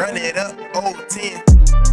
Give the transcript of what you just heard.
Run it up, old 10.